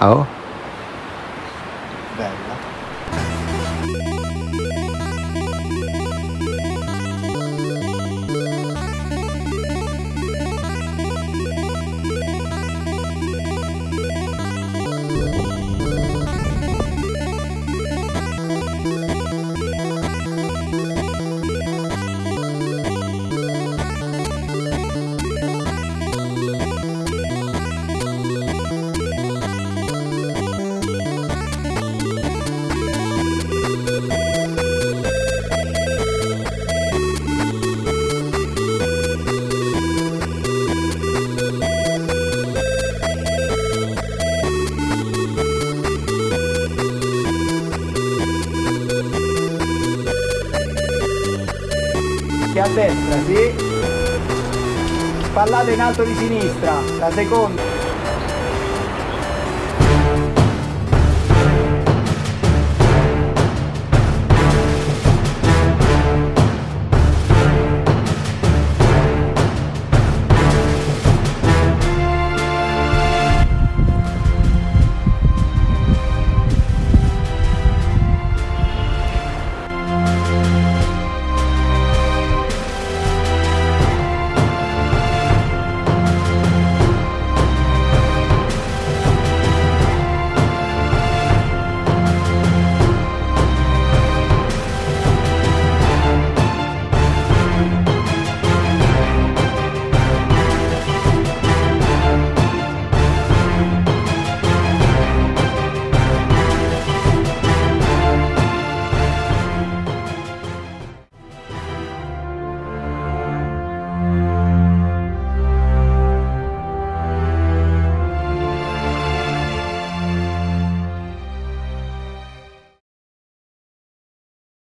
Ao. Velho. Che a destra, sì. Spallate in alto di sinistra, la seconda.